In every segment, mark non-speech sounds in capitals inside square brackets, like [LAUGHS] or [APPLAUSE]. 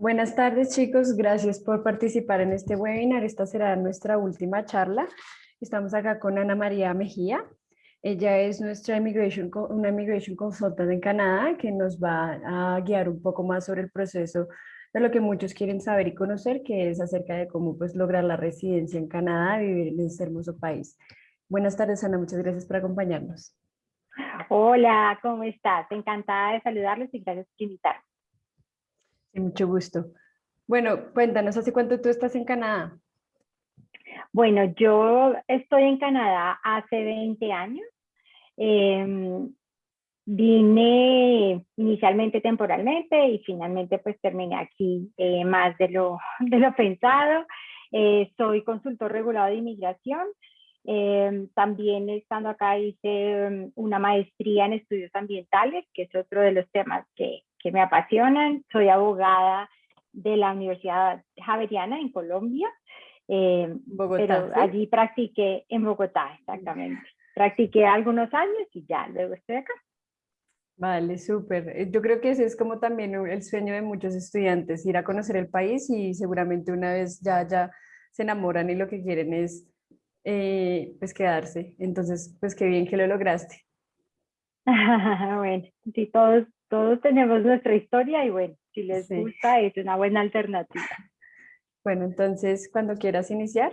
Buenas tardes chicos, gracias por participar en este webinar. Esta será nuestra última charla. Estamos acá con Ana María Mejía. Ella es nuestra immigration, una immigration consultant en Canadá que nos va a guiar un poco más sobre el proceso de lo que muchos quieren saber y conocer, que es acerca de cómo pues, lograr la residencia en Canadá, vivir en este hermoso país. Buenas tardes Ana, muchas gracias por acompañarnos. Hola, ¿cómo estás? Encantada de saludarlos y gracias por invitarme mucho gusto. Bueno, cuéntanos, ¿hace cuánto tú estás en Canadá? Bueno, yo estoy en Canadá hace 20 años. Em, vine inicialmente temporalmente y finalmente pues terminé aquí eh, más de lo, [LAUGHS] de lo pensado. Eh, soy consultor regulado de inmigración. Em, también estando acá hice em, una maestría en estudios ambientales, que es otro de los temas que, que me apasionan. Soy abogada de la Universidad Javeriana en Colombia, eh, pero allí practiqué en Bogotá, exactamente. Practiqué algunos años y ya, luego estoy acá. Vale, súper. Eh, yo creo que ese es como también el sueño de muchos estudiantes, ir a conocer el país y seguramente una vez ya, ya se enamoran y lo que quieren es eh, pues quedarse. Entonces, pues qué bien que lo lograste. [LAUGHS] bueno, sí, todos todos tenemos nuestra historia y bueno, si les gusta es una buena alternativa. [LAUGHS] Bueno, entonces cuando quieras iniciar.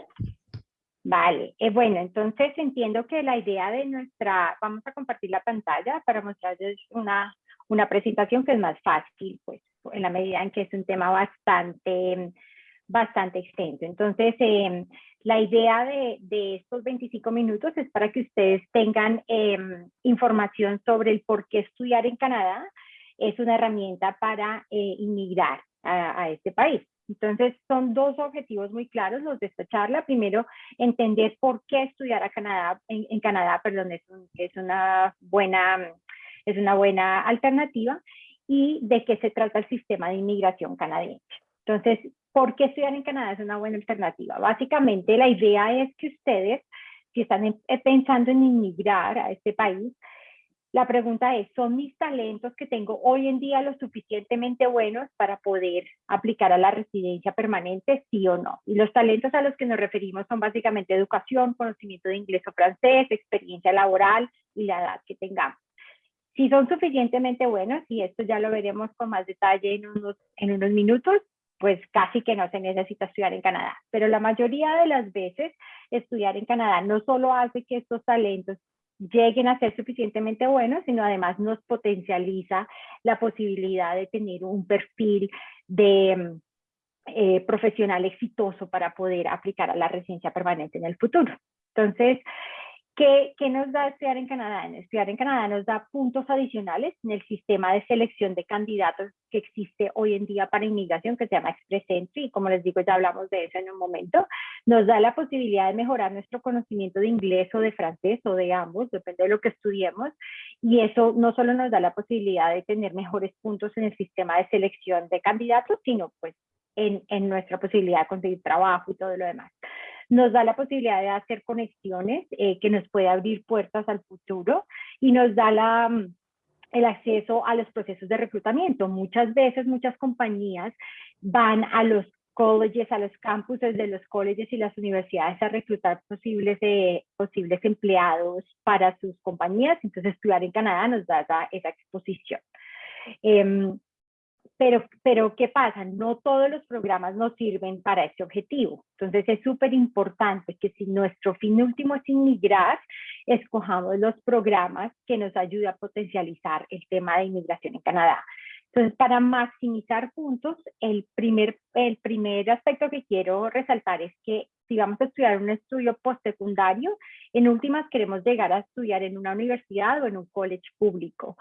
Vale, eh, bueno, entonces entiendo que la idea de nuestra, vamos a compartir la pantalla para mostrarles una, una presentación que es más fácil, pues en la medida en que es un tema bastante, bastante extenso. Entonces, eh, la idea de, de, estos 25 minutos es para que ustedes tengan eh, información sobre el por qué estudiar en Canadá, es una herramienta para eh, inmigrar a, este país. Entonces, son dos objetivos muy claros los de esta charla. Primero, entender por qué estudiar a Canadá, en, Canadá, perdón, es, es, una buena, es una buena alternativa y de qué se trata el sistema de inmigración canadiense. Entonces, ¿por qué estudiar en Canadá es una buena alternativa? Básicamente, la idea es que ustedes, si están pensando en inmigrar a este país, la pregunta es, ¿son mis talentos que tengo hoy en día lo suficientemente buenos para poder aplicar a la residencia permanente, sí o no? Y los talentos a los que nos referimos son básicamente educación, conocimiento de inglés o francés, experiencia laboral y la edad que tengamos. Si son suficientemente buenos, y esto ya lo veremos con más detalle en unos, en unos minutos, pues casi que no se necesita estudiar en Canadá. Pero la mayoría de las veces estudiar en Canadá no solo hace que estos talentos lleguen a ser suficientemente buenos, sino además nos potencializa la posibilidad de tener un perfil de eh, profesional exitoso para poder aplicar a la residencia permanente en el futuro. Entonces, ¿Qué, ¿Qué, nos da estudiar en Canadá? Estudiar en Canadá nos da puntos adicionales en el sistema de selección de candidatos que existe hoy en día para inmigración, que se llama Express Entry, y como les digo, ya hablamos de eso en un momento. Nos da la posibilidad de mejorar nuestro conocimiento de inglés o de francés o de ambos, depende de lo que estudiemos, y eso no solo nos da la posibilidad de tener mejores puntos en el sistema de selección de candidatos, sino pues en, en nuestra posibilidad de conseguir trabajo y todo lo demás nos da la posibilidad de hacer conexiones eh, que nos puede abrir puertas al futuro y nos da la, mm, el acceso a los procesos de reclutamiento. Muchas veces muchas compañías van a los colleges, a los campuses de los colleges y las universidades a reclutar posibles, eh, posibles empleados para sus compañías. Entonces, estudiar en Canadá nos da esa, exposición. Em, pero, pero, ¿qué pasa? No todos los programas nos sirven para ese objetivo. Entonces es súper importante que si nuestro fin último es inmigrar, escojamos los programas que nos ayuden a potencializar el tema de inmigración en Canadá. Entonces, para maximizar puntos, el primer, el primer aspecto que quiero resaltar es que si vamos a estudiar un estudio postsecundario, en últimas queremos llegar a estudiar en una universidad o en un college público.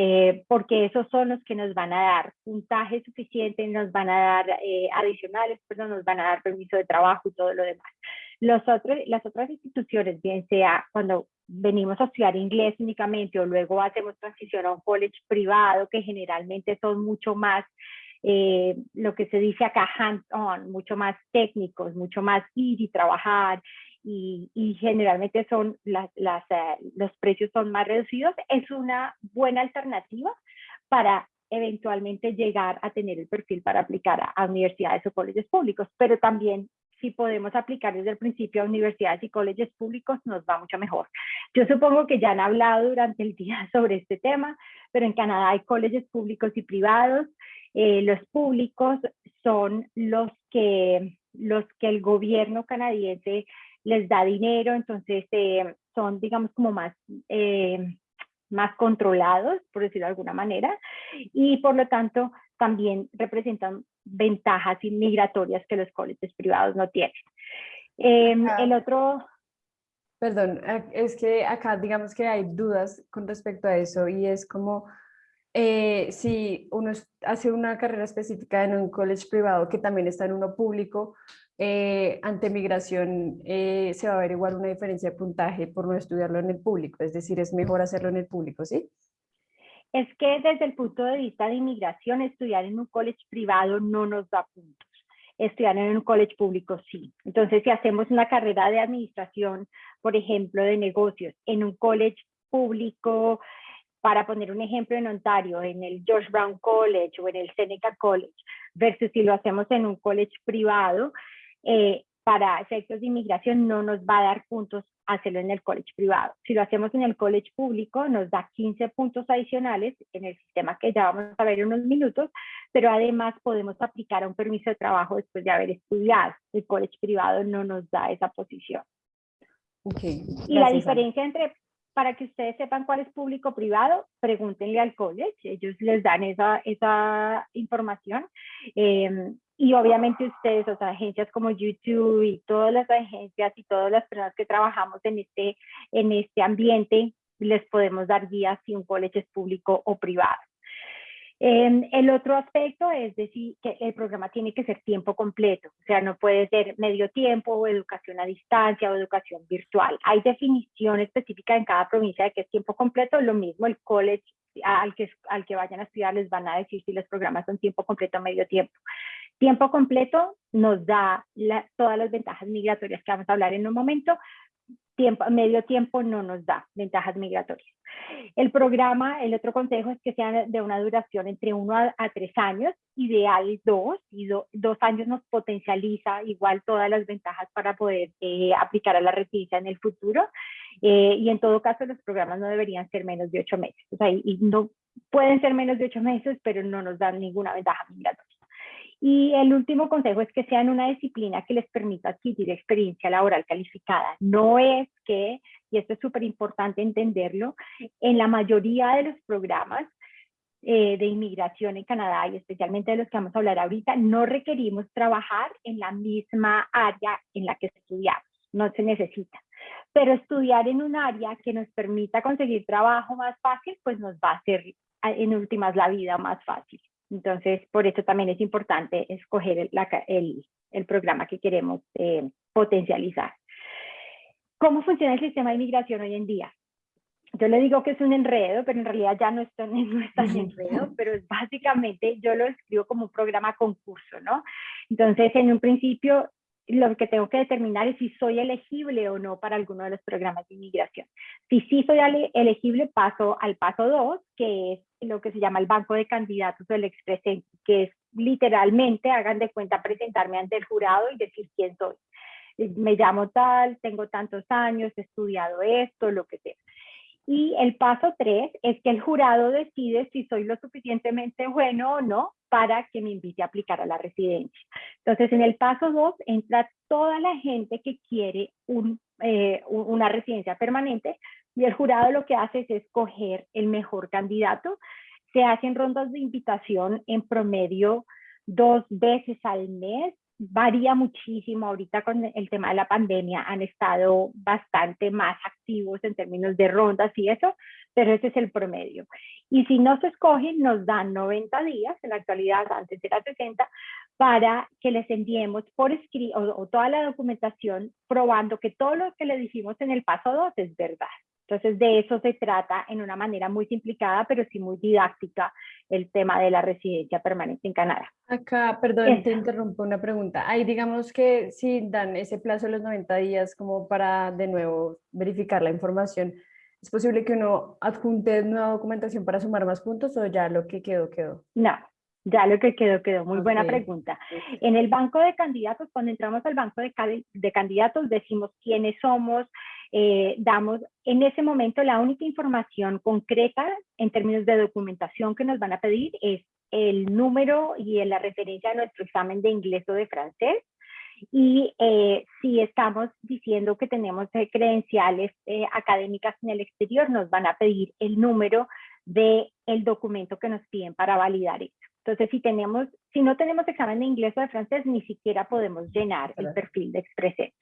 Eh, porque esos son los que nos van a dar puntaje suficiente, nos van a dar eh, adicionales, perdón, nos van a dar permiso de trabajo y todo lo demás. Los otros, las otras instituciones, bien sea cuando venimos a estudiar inglés únicamente o luego hacemos transición a un college privado, que generalmente son mucho más eh, lo que se dice acá hands-on, mucho más técnicos, mucho más ir y trabajar y, generalmente son las, las, eh, los precios son más reducidos, es una buena alternativa para eventualmente llegar a tener el perfil para aplicar a, universidades o colegios públicos, pero también si podemos aplicar desde el principio a universidades y colegios públicos, nos va mucho mejor. Yo supongo que ya han hablado durante el día [LAUGHS] sobre este tema, pero en Canadá hay colegios públicos y privados. Eh, los públicos son los que, los que el gobierno canadiense les da dinero, entonces eh, son, digamos, como más, eh, más controlados, por decirlo de alguna manera, y por lo tanto también representan ventajas inmigratorias que los colegios privados no tienen. Em, el otro... Perdón, es que acá digamos que hay dudas con respecto a eso y es como eh, si uno hace una carrera específica en un college privado que también está en uno público, eh, ante migración eh, se va a averiguar una diferencia de puntaje por no estudiarlo en el público, es decir, es mejor hacerlo en el público, ¿sí? Es que desde el punto de vista de inmigración, estudiar en un college privado no nos da puntos. Estudiar en un college público sí. Entonces, si hacemos una carrera de administración, por ejemplo, de negocios, en un college público, para poner un ejemplo en Ontario, en el George Brown College o en el Seneca College, versus si lo hacemos en un college privado, eh, para efectos de inmigración no nos va a dar puntos hacerlo en el college privado. Si lo hacemos en el college público, nos da 15 puntos adicionales en el sistema que ya vamos a ver en unos minutos, pero además podemos aplicar a un permiso de trabajo después de haber estudiado. El college privado no nos da esa posición. y la diferencia entre para que ustedes sepan cuál es público privado, pregúntenle al college, ellos les dan esa, esa información. Em, y obviamente ustedes, o sea, agencias como YouTube y todas las agencias y todas las personas que trabajamos en este, en este ambiente, les podemos dar guías si un college es público o privado. Em, el otro aspecto es decir que el programa tiene que ser tiempo completo, o sea, no puede ser medio tiempo o educación a distancia o educación virtual. Hay definición específica en cada provincia de que es tiempo completo, lo mismo el college al que, al que vayan a estudiar les van a decir si los programas son tiempo completo o medio tiempo. Tiempo completo nos da todas las ventajas migratorias que vamos a hablar en un momento, tiempo, medio tiempo no nos da ventajas migratorias. El programa, el otro consejo es que sea de una duración entre uno a, tres años, ideal dos, y dos años nos potencializa igual todas las ventajas para poder eh, aplicar a la residencia en el futuro. Eh, y en todo caso los programas no deberían ser menos de ocho meses. O sea, y no pueden ser menos de ocho meses, pero no nos dan ninguna ventaja migratoria. Y el último consejo es que sean una disciplina que les permita adquirir experiencia laboral calificada. No es que, y esto es súper importante entenderlo, en la mayoría de los programas eh, de inmigración en Canadá y especialmente de los que vamos a hablar ahorita, no requerimos trabajar en la misma área en la que estudiamos, no se necesita. Pero estudiar en un área que nos permita conseguir trabajo más fácil, pues nos va a hacer en últimas la vida más fácil. Entonces, por eso también es importante escoger el, el, programa que queremos eh, potencializar. ¿Cómo funciona el sistema de inmigración hoy en día? Yo le digo que es un enredo, pero en realidad ya no es tan, [LAUGHS] no es tan enredo, pero es básicamente, yo lo escribo como un programa concurso, ¿no? Entonces, en un principio, lo que tengo que determinar es si soy elegible o no para alguno de los programas de inmigración. Si sí soy elegible, paso al paso 2, que es lo que se llama el banco de candidatos del expresente, que es literalmente, hagan de cuenta, presentarme ante el jurado y decir quién soy. Me llamo tal, tengo tantos años, he estudiado esto, lo que sea. Y el paso tres es que el jurado decide si soy lo suficientemente bueno o no para que me invite a aplicar a la residencia. Entonces, en el paso dos entra toda la gente que quiere eh, una residencia permanente y el jurado lo que hace es escoger el mejor candidato. Se hacen rondas de invitación en promedio dos veces al mes varía muchísimo. Ahorita con el tema de la pandemia han estado bastante más activos en términos de rondas y eso, pero ese es el promedio. Y si no se escogen, nos dan 90 días, en la actualidad antes era 60, para que les enviemos por escrito o, toda la documentación probando que todo lo que le dijimos en el paso 2 es verdad. Entonces, de eso se trata en una manera muy simplificada, pero sí muy didáctica, el tema de la residencia permanente en Canadá. Acá, perdón, te interrumpo una pregunta. Ahí digamos que si dan ese plazo de los 90 días como para de nuevo verificar la información, ¿Es posible que uno adjunte nueva documentación para sumar más puntos o ya lo que quedó, quedó? No, ya lo que quedó, quedó. Muy buena pregunta. En el banco de candidatos, cuando entramos al banco de, de candidatos, decimos quiénes somos, eh, damos en ese momento la única información concreta en términos de documentación que nos van a pedir es el número y la referencia a nuestro examen de inglés o de francés. Y eh, si estamos diciendo que tenemos eh, credenciales académicas en el exterior, nos van a pedir el número del el documento que nos piden para validar eso. Entonces, si, tenemos, si no tenemos examen de inglés o de francés, ni siquiera podemos llenar el perfil de Expresente.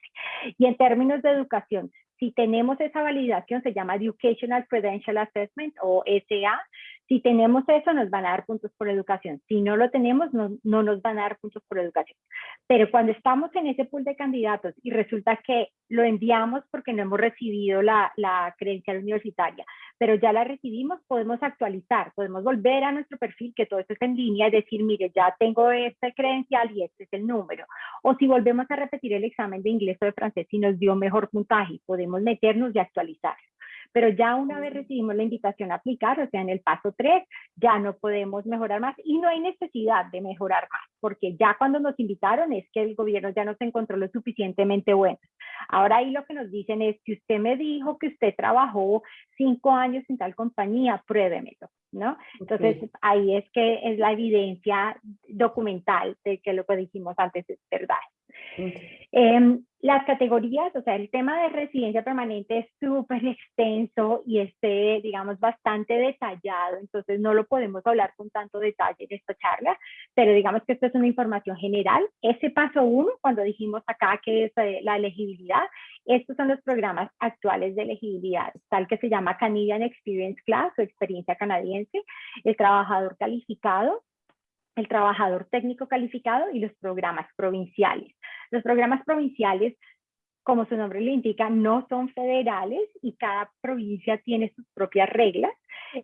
Y en términos de educación, si tenemos esa validación, se llama Educational Credential Assessment o SA, si tenemos eso, nos van a dar puntos por educación. Si no lo tenemos, no, no, nos van a dar puntos por educación. Pero cuando estamos en ese pool de candidatos y resulta que lo enviamos porque no hemos recibido la, la credencial universitaria, pero ya la recibimos, podemos actualizar, podemos volver a nuestro perfil, que todo esto es en línea, y decir, mire, ya tengo este credencial y este es el número. O si volvemos a repetir el examen de inglés o de francés y nos dio mejor puntaje, podemos meternos y actualizar pero ya una vez recibimos la invitación a aplicar, o sea, en el paso 3, ya no podemos mejorar más y no hay necesidad de mejorar más, porque ya cuando nos invitaron es que el gobierno ya nos encontró lo suficientemente bueno. Ahora ahí lo que nos dicen es que usted me dijo que usted trabajó cinco años en tal compañía, pruébemelo, ¿no? Entonces ahí es que es la evidencia documental de que lo que dijimos antes es verdad. Em, las categorías, o sea, el tema de residencia permanente es súper extenso y este, digamos, bastante detallado, entonces no lo podemos hablar con tanto detalle en esta charla, pero digamos que esto es una información general. Ese paso uno, cuando dijimos acá que es eh, la elegibilidad, estos son los programas actuales de elegibilidad, tal que se llama Canadian Experience Class o experiencia canadiense, el trabajador calificado, el trabajador técnico calificado y los programas provinciales. Los programas provinciales, como su nombre le indica, no son federales y cada provincia tiene sus propias reglas,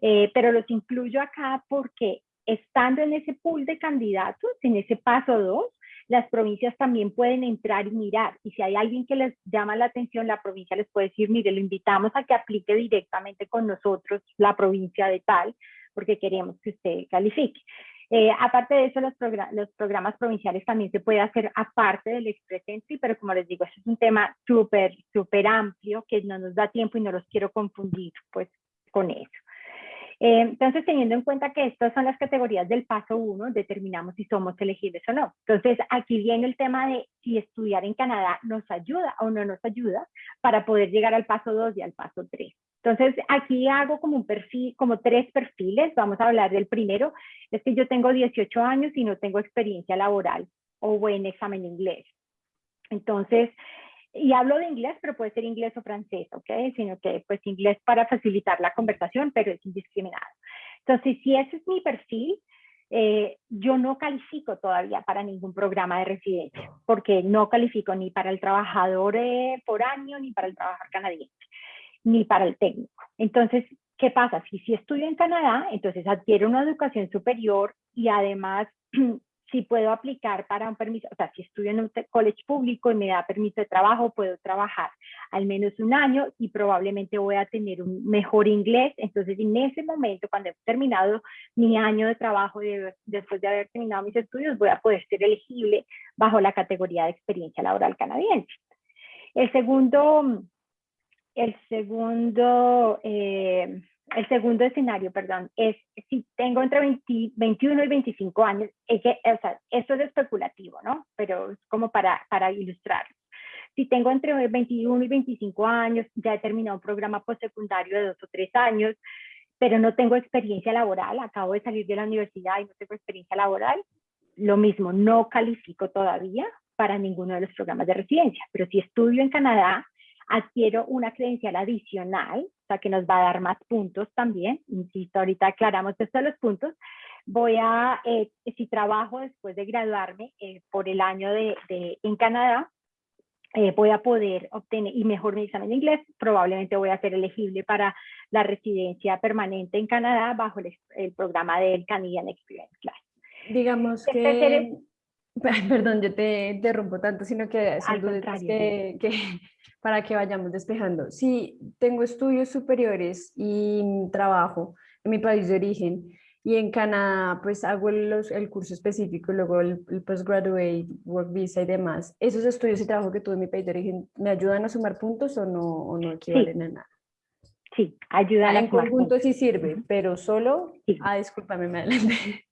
eh, pero los incluyo acá porque estando en ese pool de candidatos, en ese paso 2, las provincias también pueden entrar y mirar. Y si hay alguien que les llama la atención, la provincia les puede decir, mire, lo invitamos a que aplique directamente con nosotros la provincia de tal, porque queremos que usted califique. Eh, aparte de eso, los, programas provinciales también se puede hacer aparte del Express Entry, pero como les digo, eso es un tema súper, súper amplio que no nos da tiempo y no los quiero confundir pues con eso. Eh, entonces, teniendo en cuenta que estas son las categorías del paso 1, determinamos si somos elegibles o no. Entonces, aquí viene el tema de si estudiar en Canadá nos ayuda o no nos ayuda para poder llegar al paso 2 y al paso 3. Entonces, aquí hago como un perfil, como tres perfiles. Vamos a hablar del primero. Es que yo tengo 18 años y no tengo experiencia laboral o buen examen de inglés. Entonces, y hablo de inglés, pero puede ser inglés o francés, ¿ok? Sino que pues inglés para facilitar la conversación, pero es indiscriminado. Entonces, si ese es mi perfil, eh, yo no califico todavía para ningún programa de residencia, porque no califico ni para el trabajador eh, por año, ni para el trabajador canadiense ni para el técnico. Entonces, ¿qué pasa? Si, si estudio en Canadá, entonces adquiero una educación superior y además [CLEARS THROAT] si puedo aplicar para un permiso, o sea, si estudio en un college público y me da permiso de trabajo, puedo trabajar al menos un año y probablemente voy a tener un mejor inglés. Entonces, en ese momento, cuando he terminado mi año de trabajo, después de haber terminado mis estudios, voy a poder ser elegible bajo la categoría de experiencia laboral canadiense. El segundo el segundo, eh, el segundo escenario, perdón, es si tengo entre 21 y 25 años, es que, o sea, esto es especulativo, ¿no? Pero es como para, para ilustrar. Si tengo entre 21 y 25 años, ya he terminado un programa postsecundario de dos o tres años, pero no tengo experiencia laboral, acabo de salir de la universidad y no tengo experiencia laboral, lo mismo, no califico todavía para ninguno de los programas de residencia, pero si estudio en Canadá, adquiero una credencial adicional, o sea que nos va a dar más puntos también, insisto, ahorita aclaramos esto de los puntos, voy a, eh, si trabajo después de graduarme eh, por el año de, en Canadá, eh, voy a poder obtener y mejor mi examen de inglés, probablemente voy a ser elegible para la residencia permanente en Canadá bajo el, programa del Canadian Experience Class. Digamos que [LAUGHS] Perdón, yo te interrumpo tanto, sino que son dudas que, que, [LAUGHS] para que vayamos despejando. Sí, tengo estudios superiores y trabajo en mi país de origen y en Canadá pues hago los, el curso específico, luego el, postgraduate, work visa y demás. ¿Esos estudios y trabajo que tuve en mi país de origen me ayudan a sumar puntos o no, o no equivalen a nada? Sí, ayudan ah, En conjunto sí sirve, pero solo... Ah, discúlpame, me adelanté.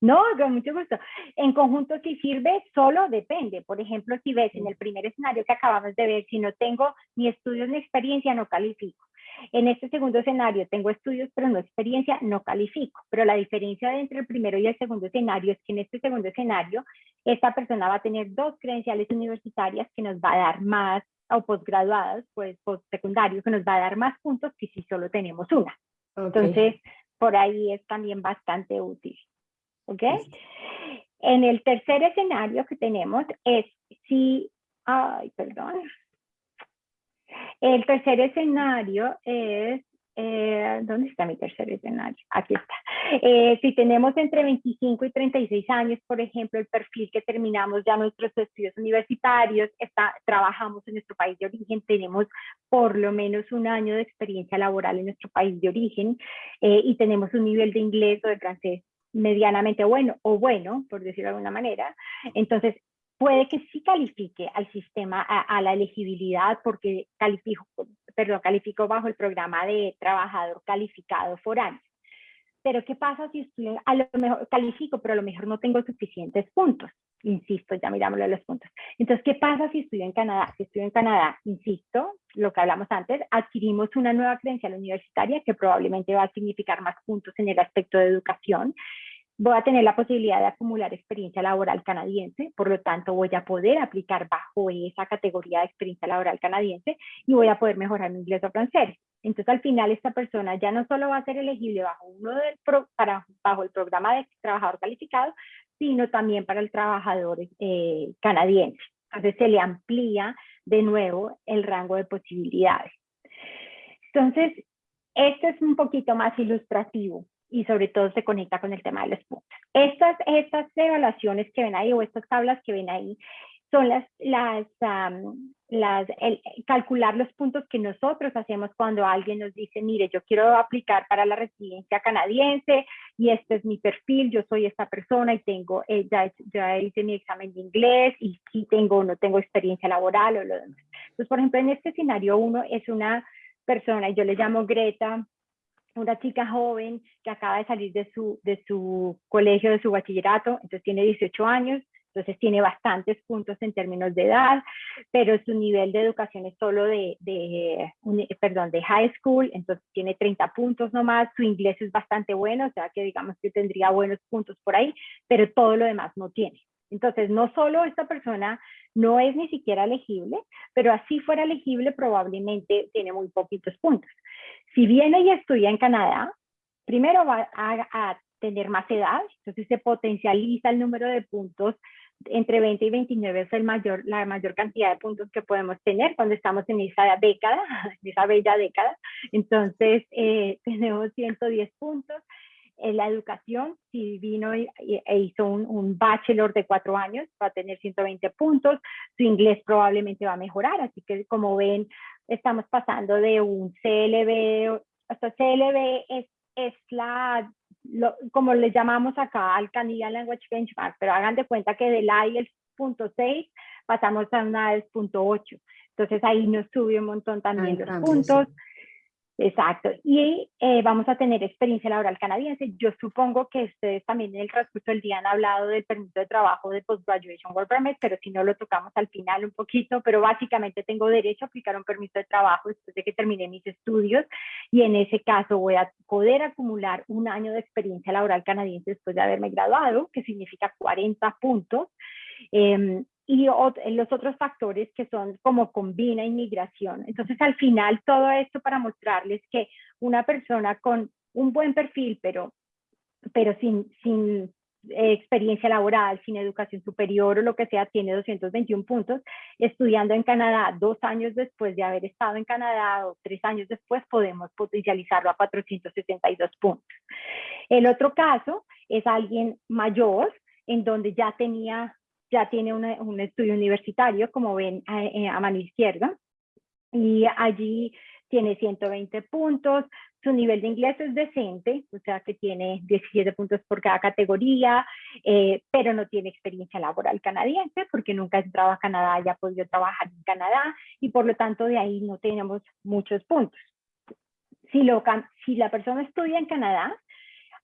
No, con mucho gusto. En conjunto sí sirve, solo depende. Por ejemplo, si ves en el primer escenario que acabamos de ver, si no tengo ni estudios ni experiencia, no califico. En este segundo escenario tengo estudios pero no experiencia, no califico. Pero la diferencia entre el primero y el segundo escenario es que en este segundo escenario esta persona va a tener dos credenciales universitarias que nos va a dar más, o posgraduadas, pues postsecundario, que nos va a dar más puntos que si solo tenemos una. Entonces, por ahí es también bastante útil. ¿Ok? En el tercer escenario que tenemos es si, ay, perdón, el tercer escenario es, eh, ¿dónde está mi tercer escenario? Aquí está. Eh, si tenemos entre 25 y 36 años, por ejemplo, el perfil que terminamos ya nuestros estudios universitarios, está, trabajamos en nuestro país de origen, tenemos por lo menos un año de experiencia laboral en nuestro país de origen eh, y tenemos un nivel de inglés o de francés medianamente bueno o bueno, por decirlo de alguna manera. Entonces, puede que sí califique al sistema, a, la elegibilidad, porque califico, perdón, califico bajo el programa de trabajador calificado foráneo. Pero ¿qué pasa si estoy, a lo mejor califico, pero a lo mejor no tengo suficientes puntos? Insisto, ya mirámoslo los puntos. Entonces, ¿qué pasa si estoy en Canadá? Si estoy en Canadá, insisto, lo que hablamos antes, adquirimos una nueva credencial universitaria que probablemente va a significar más puntos en el aspecto de educación voy a tener la posibilidad de acumular experiencia laboral canadiense, por lo tanto voy a poder aplicar bajo esa categoría de experiencia laboral canadiense y voy a poder mejorar mi inglés o francés. Entonces al final esta persona ya no solo va a ser elegible bajo, uno del para, bajo el programa de trabajador calificado, sino también para el trabajador eh, canadiense. Entonces se le amplía de nuevo el rango de posibilidades. Entonces, esto es un poquito más ilustrativo y sobre todo se conecta con el tema de los puntos. Estas, estas evaluaciones que ven ahí o estas tablas que ven ahí son las, las, las el, calcular los puntos que nosotros hacemos cuando alguien nos dice, mire, yo quiero aplicar para la residencia canadiense y este es mi perfil, yo soy esta persona y tengo, eh, ya, ya, hice mi examen de inglés y sí tengo o no tengo experiencia laboral o lo demás. Entonces, por ejemplo, en este escenario uno es una persona, yo le llamo Greta, una chica joven que acaba de salir de su, de su colegio, de su bachillerato, entonces tiene 18 años, entonces tiene bastantes puntos en términos de edad, pero su nivel de educación es solo de, de, perdón, de high school, entonces tiene 30 puntos nomás, su inglés es bastante bueno, o sea que digamos que tendría buenos puntos por ahí, pero todo lo demás no tiene. Entonces, no solo esta persona no es ni siquiera elegible, pero así fuera elegible probablemente tiene muy poquitos puntos. Si viene y estudia en Canadá, primero va a, tener más edad, entonces se potencializa el número de puntos entre 20 y 29 es el mayor, la mayor cantidad de puntos que podemos tener cuando estamos en esa década, [LAUGHS] en esa bella década. Entonces, eh, [LAUGHS] tenemos 110 puntos en la educación, si vino e hizo un, bachelor de cuatro años, va a tener 120 puntos, su inglés probablemente va a mejorar, así que como ven, estamos pasando de un CLB, hasta CLB es, es la, como le llamamos acá al Canadian Language Benchmark, pero hagan de cuenta que del IELTS punto 6 pasamos a una IELTS punto 8, entonces ahí nos sube un montón también los puntos. Exacto. Y eh, vamos a tener experiencia laboral canadiense. Yo supongo que ustedes también en el transcurso del día han hablado del permiso de trabajo de Post-Graduation Work Permit, pero si no lo tocamos al final un poquito, pero básicamente tengo derecho a aplicar un permiso de trabajo después de que termine mis estudios y en ese caso voy a poder acumular un año de experiencia laboral canadiense después de haberme graduado, que significa 40 puntos. Eh, y los otros factores que son como combina inmigración. Entonces, al final, todo esto para mostrarles que una persona con un buen perfil, pero, pero sin, sin eh, experiencia laboral, sin educación superior o lo que sea, tiene 221 puntos. Estudiando en Canadá dos años después de haber estado en Canadá o tres años después, podemos potencializarlo a 462 puntos. El otro caso es alguien mayor en donde ya tenía, ya tiene un estudio universitario, como ven a, eh, a mano izquierda, y allí tiene 120 puntos, su nivel de inglés es decente, o sea que tiene 17 puntos por cada categoría, eh, pero no tiene experiencia laboral canadiense porque nunca ha entrado a Canadá y ha podido trabajar en Canadá y por lo tanto de ahí no tenemos muchos puntos. Si, lo, si la persona estudia en Canadá,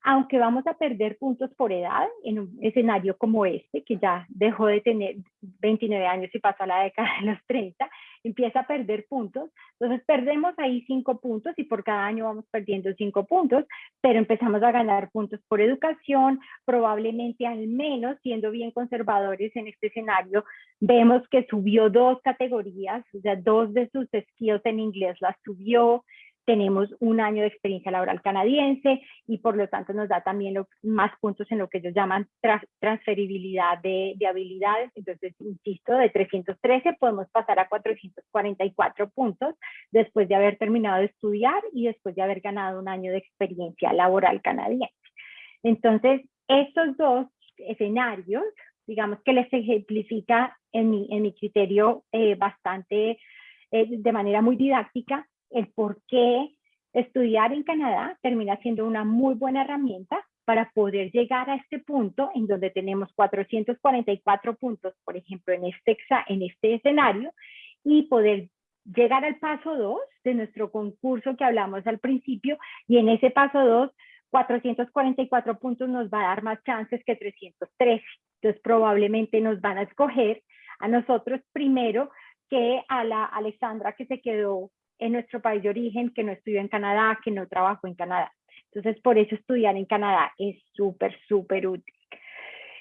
aunque vamos a perder puntos por edad en un escenario como este, que ya dejó de tener 29 años y pasó a la década de los 30, empieza a perder puntos. Entonces perdemos ahí cinco puntos y por cada año vamos perdiendo cinco puntos, pero empezamos a ganar puntos por educación, probablemente al menos siendo bien conservadores en este escenario, vemos que subió dos categorías, o sea, dos de sus skills en inglés las subió, tenemos un año de experiencia laboral canadiense y por lo tanto nos da también más puntos en lo que ellos llaman transferibilidad de, habilidades. Entonces, insisto, de 313 podemos pasar a 444 puntos después de haber terminado de estudiar y después de haber ganado un año de experiencia laboral canadiense. Entonces, estos dos escenarios, digamos que les ejemplifica en mi, en mi criterio eh, bastante, eh, de manera muy didáctica, el por qué estudiar en Canadá termina siendo una muy buena herramienta para poder llegar a este punto en donde tenemos 444 puntos, por ejemplo, en este, en este escenario, y poder llegar al paso 2 de nuestro concurso que hablamos al principio, y en ese paso 2, 444 puntos nos va a dar más chances que 313. Entonces, probablemente nos van a escoger a nosotros primero que a la Alexandra que se quedó en nuestro país de origen, que no estudió en Canadá, que no trabajó en Canadá. Entonces, por eso estudiar en Canadá es súper, súper útil.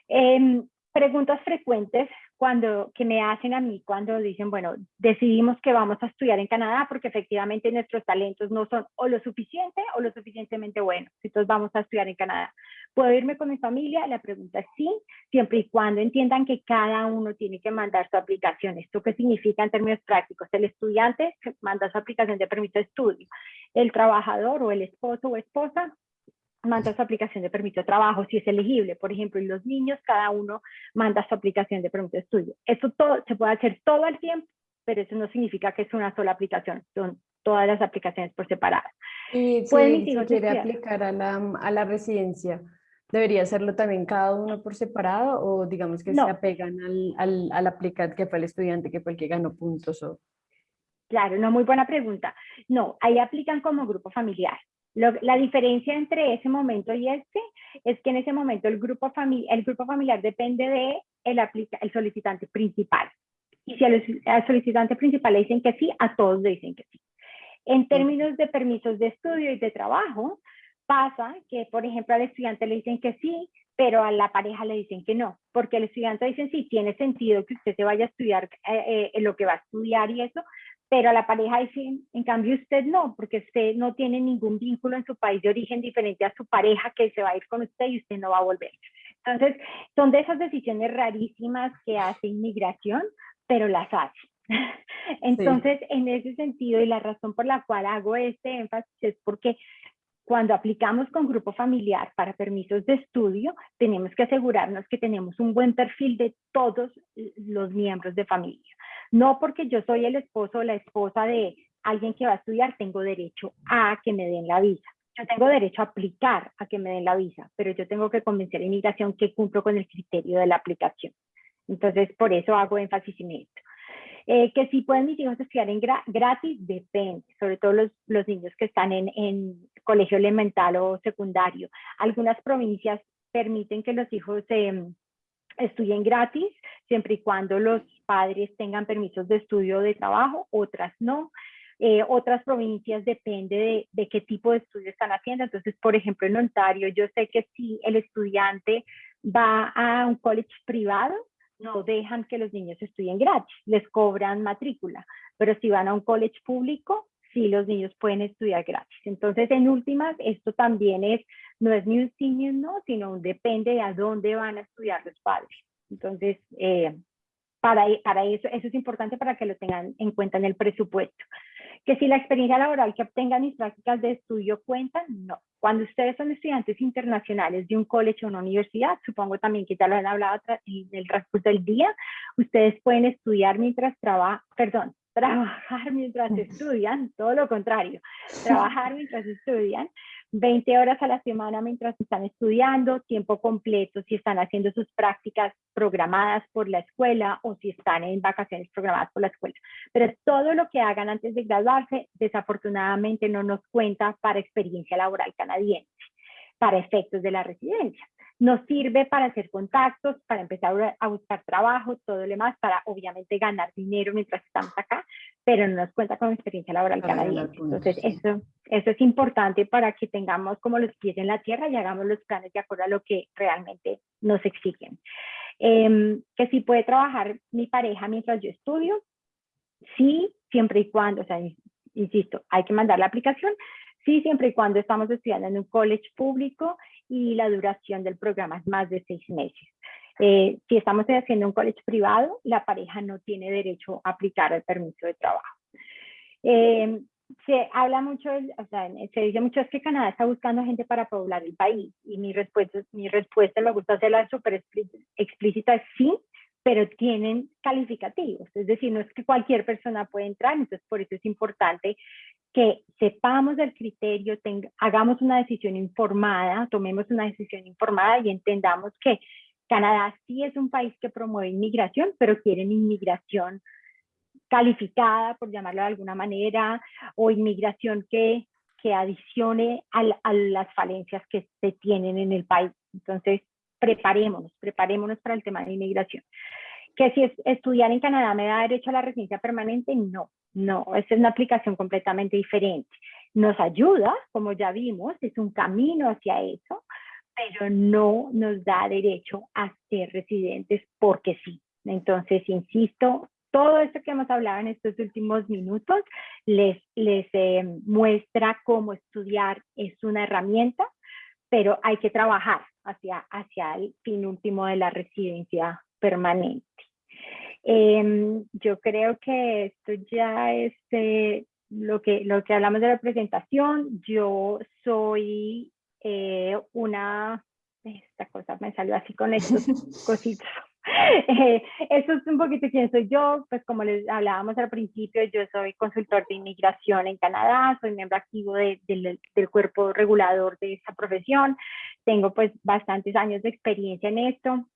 Em, preguntas frecuentes cuando, que me hacen a mí cuando dicen, bueno, decidimos que vamos a estudiar en Canadá porque efectivamente nuestros talentos no son o lo suficiente o lo suficientemente buenos. Entonces vamos a estudiar en Canadá. ¿Puedo irme con mi familia? La pregunta es sí, siempre y cuando entiendan que cada uno tiene que mandar su aplicación. ¿Esto qué significa en términos prácticos? El estudiante manda su aplicación de permiso de estudio. El trabajador o el esposo o esposa manda su aplicación de permiso de trabajo, si es elegible, por ejemplo, y los niños, cada uno manda su aplicación de permiso de estudio. Esto todo, se puede hacer todo el tiempo, pero eso no significa que es una sola aplicación, son todas las aplicaciones por separado. Y si, quiere aplicar a la, a la, residencia, ¿debería hacerlo también cada uno por separado o digamos que se apegan al, al, al aplicante que fue el estudiante, que fue el que ganó puntos? O... Claro, no, muy buena pregunta. No, ahí aplican como grupo familiar la diferencia entre ese momento y este es que en ese momento el grupo, el grupo familiar depende de el, el solicitante principal. Y si al, solicitante principal le dicen que sí, a todos le dicen que sí. En términos de permisos de estudio y de trabajo, pasa que, por ejemplo, al estudiante le dicen que sí, pero a la pareja le dicen que no, porque el estudiante dice sí, tiene sentido que usted se vaya a estudiar eh, eh, lo que va a estudiar y eso, pero la pareja dice, en cambio usted no, porque usted no tiene ningún vínculo en su país de origen diferente a su pareja que se va a ir con usted y usted no va a volver. Entonces, son de esas decisiones rarísimas que hace inmigración, pero las hace. [LAUGHS] Entonces, en ese sentido, y la razón por la cual hago este énfasis es porque cuando aplicamos con grupo familiar para permisos de estudio, tenemos que asegurarnos que tenemos un buen perfil de todos los miembros de familia. No porque yo soy el esposo o la esposa de alguien que va a estudiar, tengo derecho a que me den la visa. Yo tengo derecho a aplicar a que me den la visa, pero yo tengo que convencer a inmigración que cumplo con el criterio de la aplicación. Entonces, por eso hago énfasis en esto. Eh, que si pueden mis hijos estudiar en gratis, depende, sobre todo los, los niños que están en, en, colegio elemental o secundario. Algunas provincias permiten que los hijos eh, estudien gratis, siempre y cuando los padres tengan permisos de estudio de trabajo, otras no. Eh, otras provincias depende de, qué tipo de estudio están haciendo. Entonces, por ejemplo, en Ontario, yo sé que si el estudiante va a un college privado, no dejan que los niños estudien gratis, les cobran matrícula, pero si van a un college público, sí los niños pueden estudiar gratis. Entonces, en últimas, esto también es, no es ni un sí ni no, sino depende de a dónde van a estudiar los padres. Entonces, eh, para, para eso, eso es importante para que lo tengan en cuenta en el presupuesto. Que si la experiencia laboral que obtengan mis prácticas de estudio cuentan, no. Cuando ustedes son estudiantes internacionales de un college o una universidad, supongo también que ya lo han hablado en el transcurso del día, ustedes pueden estudiar mientras trabajan, perdón, [LAUGHS] trabajar mientras estudian, todo lo contrario, trabajar mientras estudian, 20 horas a la semana mientras están estudiando, tiempo completo si están haciendo sus prácticas programadas por la escuela o si están en vacaciones programadas por la escuela. Pero todo lo que hagan antes de graduarse, desafortunadamente no nos cuenta para experiencia laboral canadiense, para efectos de la residencia. Nos sirve para hacer contactos, para empezar a buscar trabajo, todo lo demás, para obviamente ganar dinero mientras estamos acá, pero no nos cuenta con experiencia laboral canadiense. Entonces, eso, eso es importante para que tengamos como los pies en la tierra y hagamos los planes de acuerdo a lo que realmente nos exigen. Em, que si puede trabajar mi pareja mientras yo estudio, sí, siempre y cuando, o sea, insisto, hay que mandar la aplicación, sí, siempre y cuando estamos estudiando en un college público y la duración del programa es más de seis meses. Eh, si estamos haciendo un college privado, la pareja no tiene derecho a aplicar el permiso de trabajo. Eh, se habla mucho, o sea, se dice mucho es que Canadá está buscando gente para poblar el país y mi respuesta, mi respuesta me gusta hacerla súper explícita, sí, pero tienen calificativos, es decir, no es que cualquier persona puede entrar, entonces por eso es importante que sepamos del criterio, hagamos una decisión informada, tomemos una decisión informada y entendamos que Canadá sí es un país que promueve inmigración, pero quieren inmigración calificada, por llamarlo de alguna manera, o inmigración que, que adicione a, las falencias que se tienen en el país. Entonces, preparémonos, preparémonos para el tema de inmigración. Que si estudiar en Canadá me da derecho a la residencia permanente, no. No, esa es una aplicación completamente diferente. Nos ayuda, como ya vimos, es un camino hacia eso, pero no nos da derecho a ser residentes porque sí. Entonces, insisto, todo esto que hemos hablado en estos últimos minutos les, les eh, muestra cómo estudiar es una herramienta, pero hay que trabajar hacia, hacia el fin último de la residencia permanente. Em, yo creo que esto ya es eh, lo, que, lo que hablamos de la presentación. Yo soy eh, una, esta cosa me salió así con estos [LAUGHS] cositos. [LAUGHS] Eh, esto es un poquito quién soy yo, pues como les hablábamos al principio, yo soy consultor de inmigración en Canadá, soy miembro activo del, del cuerpo regulador de esa profesión, tengo pues bastantes años de experiencia en esto,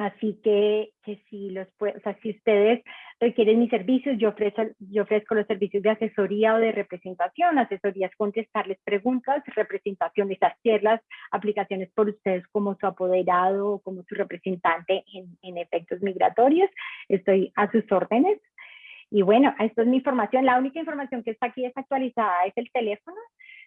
Así que, que si, los, o sea, si ustedes requieren mis servicios, yo ofrezco, yo ofrezco los servicios de asesoría o de representación. Asesoría es contestarles preguntas, representación es hacer las aplicaciones por ustedes como su apoderado o como su representante en, en efectos migratorios. Estoy a sus órdenes. Y bueno, esto es mi información. La única información que está aquí desactualizada es el teléfono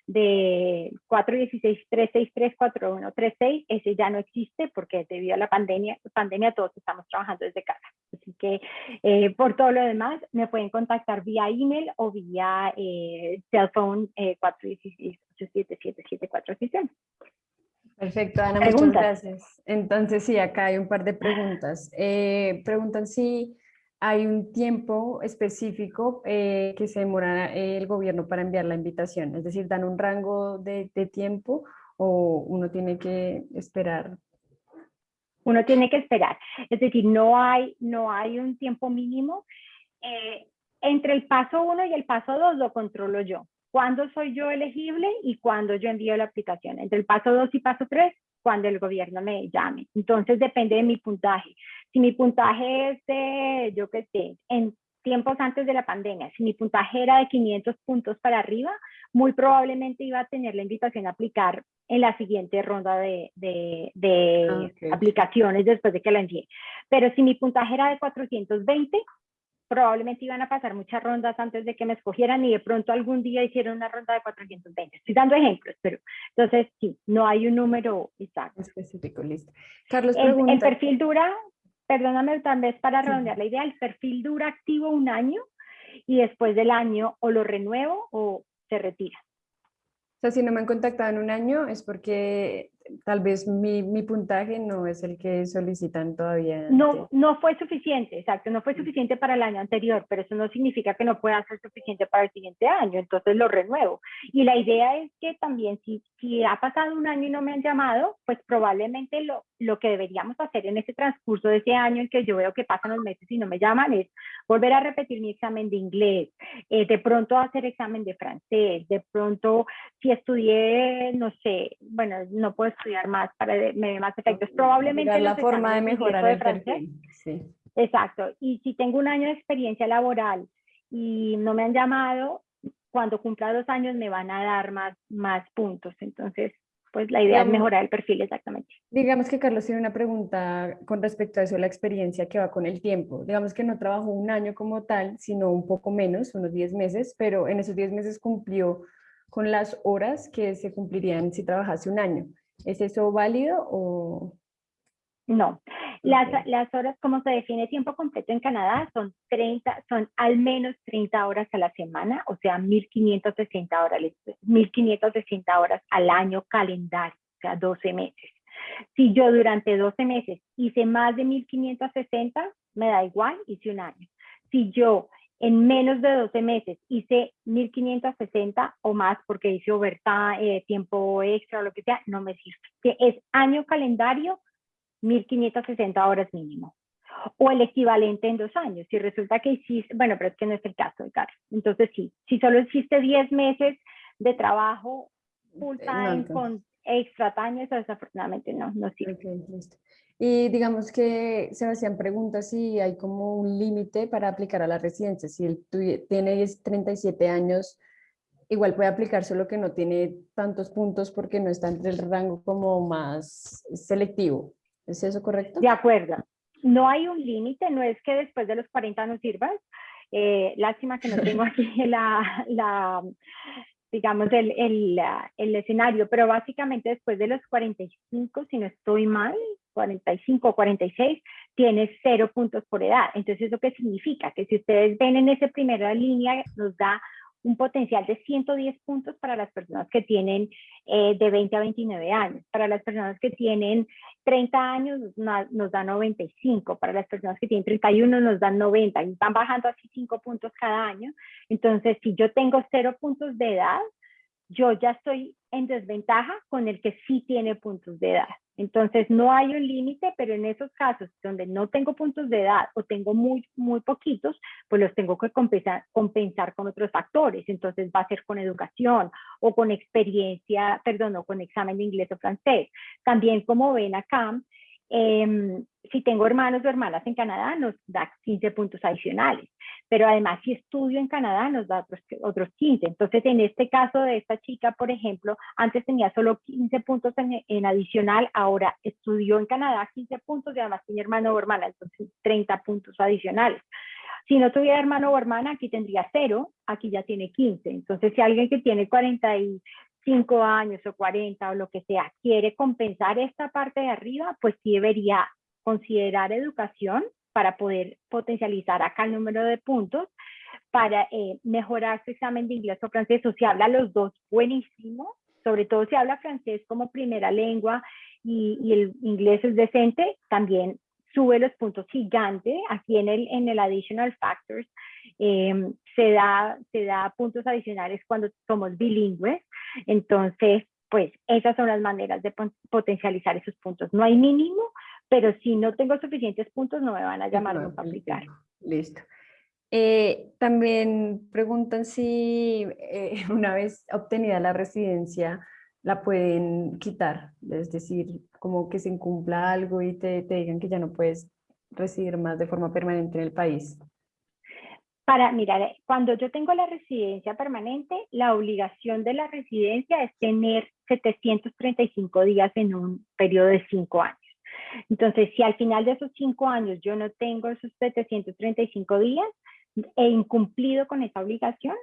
de 416-363-4136, ese ya no existe porque debido a la pandemia, pandemia todos estamos trabajando desde casa. Así que eh, por todo lo demás me pueden contactar vía email o vía eh, cell phone eh, 416-877-7467. Perfecto, Ana, muchas gracias. Entonces sí, acá hay un par de preguntas. Eh, preguntan si hay un tiempo específico eh, que se demora el gobierno para enviar la invitación, es decir, dan un rango de, tiempo o uno tiene que esperar. Uno tiene que esperar, es decir, no hay, no hay un tiempo mínimo. Eh, entre el paso 1 y el paso 2 lo controlo yo. ¿Cuándo soy yo elegible y cuándo yo envío la aplicación? Entre el paso 2 y paso 3, cuando el gobierno me llame. Entonces depende de mi puntaje. Si mi puntaje es de, yo qué sé, en tiempos antes de la pandemia, si mi puntaje era de 500 puntos para arriba, muy probablemente iba a tener la invitación a aplicar en la siguiente ronda de, de, ah, aplicaciones después de que la envié. Pero si mi puntaje era de 420, probablemente iban a pasar muchas rondas antes de que me escogieran y de pronto algún día hicieron una ronda de 420. Estoy dando ejemplos, pero entonces sí, no hay un número exacto. Específico, listo. Carlos, el, perfil dura, perdóname tal vez para redondear la idea, el perfil dura activo un año y después del año o lo renuevo o se retira. O sea, si no me han contactado en un año es porque tal vez mi, mi, puntaje no es el que solicitan todavía. No, no fue suficiente, exacto, no fue suficiente para el año anterior, pero eso no significa que no pueda ser suficiente para el siguiente año, entonces lo renuevo. Y la idea es que también si, si ha pasado un año y no me han llamado, pues probablemente lo, lo que deberíamos hacer en ese transcurso de ese año en que yo veo que pasan los meses y no me llaman es volver a repetir mi examen de inglés, eh, de pronto hacer examen de francés, de pronto si estudié, no sé, bueno, no puedo estudiar más para me más efectos. Probablemente la forma de mejorar el francés. Sí. Exacto. Y si tengo un año de experiencia laboral y no me han llamado, cuando cumpla dos años me van a dar más, más puntos. Entonces, pues la idea es mejorar el perfil exactamente. Digamos que Carlos tiene una pregunta con respecto a eso, la experiencia que va con el tiempo. Digamos que no trabajó un año como tal, sino un poco menos, unos 10 meses, pero en esos 10 meses cumplió con las horas que se cumplirían si trabajase un año. ¿Es eso válido o...? No, las, las, horas, como se define tiempo completo en Canadá, son 30, son al menos 30 horas a la semana, o sea, 1560 horas, 1560 horas al año calendario, o sea, 12 meses. Si yo durante 12 meses hice más de 1560, me da igual, hice un año. Si yo en menos de 12 meses hice 1560 o más porque hice overtime, eh, tiempo extra o lo que sea, no me sirve. Es año calendario 1560 horas mínimo. O el equivalente en dos años. Si resulta que hiciste, bueno, pero es que no es el caso, Carlos. Entonces sí, si solo hiciste 10 meses de trabajo full time con extra time, eso desafortunadamente no, no sirve. y digamos que se me hacían preguntas si hay como un límite para aplicar a la residencia. Si él tiene 37 años, igual puede aplicar, solo que no tiene tantos puntos porque no está entre el rango como más selectivo. ¿Es eso correcto? De acuerdo. No hay un límite, no es que después de los 40 no sirvas. Eh, lástima que no [LAUGHS] tengo aquí la, la digamos, el, el, el, escenario, pero básicamente después de los 45, si no estoy mal, 45 o 46, tienes cero puntos por edad. Entonces, ¿eso qué significa? Que si ustedes ven en esa primera línea, nos da un potencial de 110 puntos para las personas que tienen eh, de 20 a 29 años. Para las personas que tienen 30 años nos, da 95, para las personas que tienen 31 nos dan 90 y van bajando así 5 puntos cada año. Entonces, si yo tengo 0 puntos de edad, yo ya estoy en desventaja con el que sí tiene puntos de edad. Entonces, no hay un límite, pero en esos casos donde no tengo puntos de edad o tengo muy, muy poquitos, pues los tengo que compensar, compensar con otros factores. Entonces, va a ser con educación o con experiencia, perdón, o con examen de inglés o francés. También, como ven acá, Em, si tengo hermanos o hermanas en Canadá, nos da 15 puntos adicionales. Pero además, si estudio en Canadá, nos da otros, otros 15. Entonces, en este caso de esta chica, por ejemplo, antes tenía solo 15 puntos en, adicional, ahora estudió en Canadá 15 puntos y además tiene hermano o hermana, entonces 30 puntos adicionales. Si no tuviera hermano o hermana, aquí tendría cero, aquí ya tiene 15. Entonces, si alguien que tiene 40 y 5 años o 40 o lo que sea, quiere compensar esta parte de arriba, pues sí debería considerar educación para poder potencializar acá el número de puntos, para eh, mejorar su examen de inglés o francés, o si habla los dos, buenísimo, sobre todo si habla francés como primera lengua y, y el inglés es decente, también sube los puntos gigante. Aquí en el, en el Additional Factors em, se, da, se da puntos adicionales cuando somos bilingües. Entonces, pues esas son las maneras de potencializar esos puntos. No hay mínimo, pero si no tengo suficientes puntos no me van a llamar a aplicar. Listo. Eh, también preguntan si eh, [LAUGHS] una vez obtenida la residencia la pueden quitar, es decir, como que se incumpla algo y te, te digan que ya no puedes residir más de forma permanente en el país. Para, mirar, cuando yo tengo la residencia permanente, la obligación de la residencia es tener 735 días en un periodo de 5 años. Entonces, si al final de esos 5 años yo no tengo esos 735 días, he incumplido con esa obligación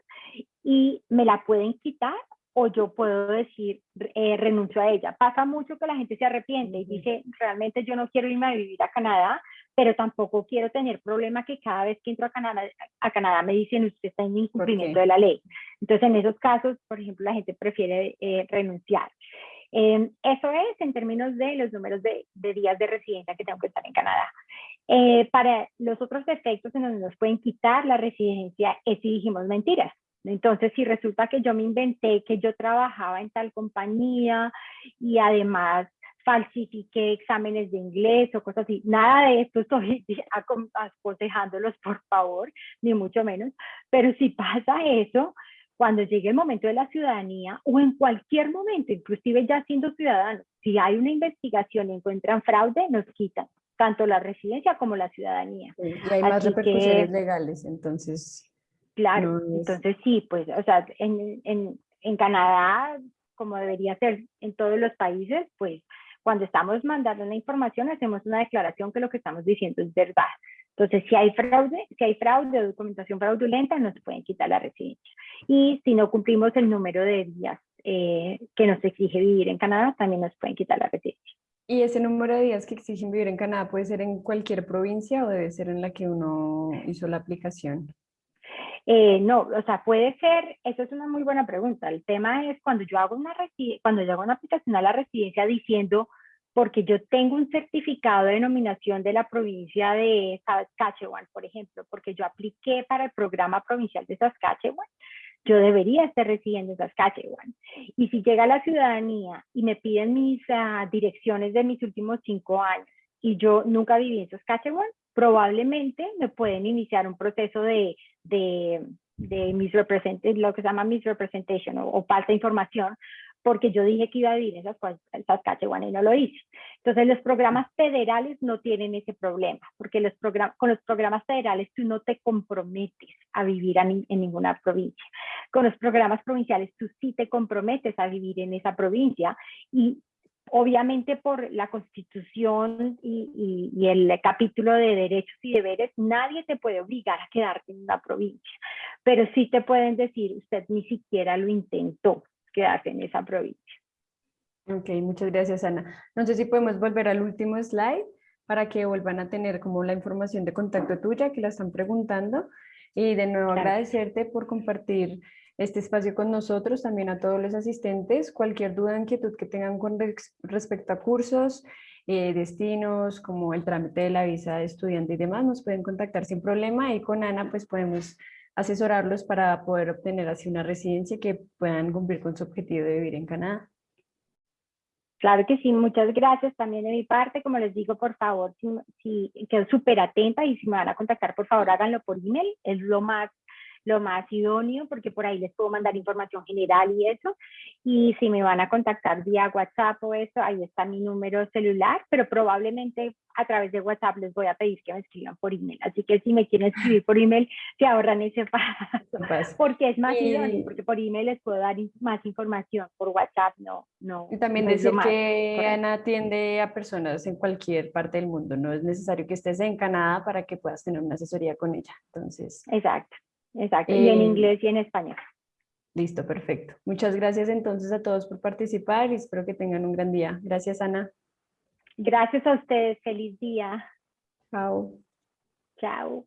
y me la pueden quitar o yo puedo decir eh, renuncio a ella. Pasa mucho que la gente se arrepiente y dice, realmente yo no quiero irme a vivir a Canadá, pero tampoco quiero tener problema que cada vez que entro a Canadá, a Canadá me dicen, usted está en incumplimiento de la ley. Entonces, en esos casos, por ejemplo, la gente prefiere eh, renunciar. Em, eso es en términos de los números de, días de residencia que tengo que estar en Canadá. Eh, para los otros efectos en donde nos pueden quitar la residencia es si dijimos mentiras. Entonces, si resulta que yo me inventé que yo trabajaba en tal compañía y además falsifiqué exámenes de inglés o cosas así. Nada de esto estoy [LAUGHS] aconsejándolos, por favor, ni mucho menos. Pero si pasa eso, cuando llegue el momento de la ciudadanía o en cualquier momento, inclusive ya siendo ciudadanos, si hay una investigación y encuentran fraude, nos quitan tanto la residencia como la ciudadanía. y hay más repercusiones legales, entonces. Claro, entonces sí, pues, o sea, en, en, en Canadá, como debería ser en todos los países, pues cuando estamos mandando una información, hacemos una declaración que lo que estamos diciendo es verdad. Entonces, si hay fraude, si hay fraude o documentación fraudulenta, nos pueden quitar la residencia. Y si no cumplimos el número de días eh, que nos exige vivir en Canadá, también nos pueden quitar la residencia. ¿Y ese número de días que exigen vivir en Canadá puede ser en cualquier provincia o debe ser en la que uno hizo la aplicación? Eh, no, o sea, puede ser, eso es una muy buena pregunta. El tema es cuando yo hago una, cuando yo hago una aplicación a la residencia diciendo, porque yo tengo un certificado de nominación de la provincia de Saskatchewan, por ejemplo, porque yo apliqué para el programa provincial de Saskatchewan, yo debería estar residiendo en Saskatchewan. Y si llega la ciudadanía y me piden mis ah, direcciones de mis últimos cinco años y yo nunca viví en Saskatchewan, probablemente me pueden iniciar un proceso de, de, de lo que se llama misrepresentation o, o falsa información, porque yo dije que iba a vivir en Saskatchewan y no lo hice. Entonces los programas federales no tienen ese problema, porque los con los programas federales tú no te comprometes a vivir en ninguna provincia. Con los programas provinciales tú sí te comprometes a vivir en esa provincia y obviamente por la constitución y, el capítulo de derechos y deberes, nadie te puede obligar a quedarte en una provincia, pero sí te pueden decir, usted ni siquiera lo intentó quedarse en esa provincia. Ok, muchas gracias Ana. No sé si podemos volver al último slide para que vuelvan a tener como la información de contacto tuya que la están preguntando y de nuevo agradecerte por compartir este espacio con nosotros, también a todos los asistentes. Cualquier duda, inquietud que tengan con respecto a cursos, eh, destinos, como el trámite de la visa de estudiante y demás, nos pueden contactar sin problema y con Ana pues podemos asesorarlos para poder obtener así una residencia que puedan cumplir con su objetivo de vivir en Canadá. Claro que sí, muchas gracias también de mi parte. Como les digo, por favor, si, si quedo súper atenta y si me van a contactar, por favor háganlo por email. Es lo más lo más idóneo, porque por ahí les puedo mandar información general y eso. Y si me van a contactar vía WhatsApp o eso, ahí está mi número celular, pero probablemente a través de WhatsApp les voy a pedir que me escriban por email. Así que si me quieren escribir por email, se ahorran ese paso, [LAUGHS] porque es más idóneo, porque por email les puedo dar más información, por WhatsApp no. no y también decir que Ana atiende a personas en cualquier parte del mundo, no es necesario que estés en Canadá para que puedas tener una asesoría con ella. Entonces, Exacto. Exacto, y en eh, inglés y en español. Listo, perfecto. Muchas gracias entonces a todos por participar y espero que tengan un gran día. Gracias, Ana. Gracias a ustedes. Feliz día. Chao. Chao.